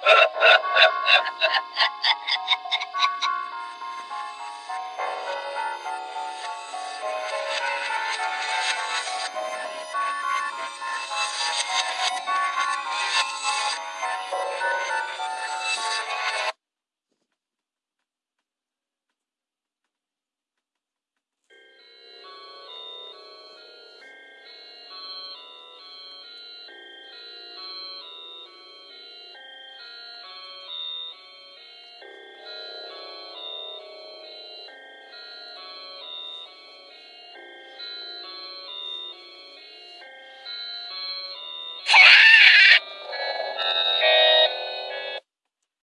Ha ha ha!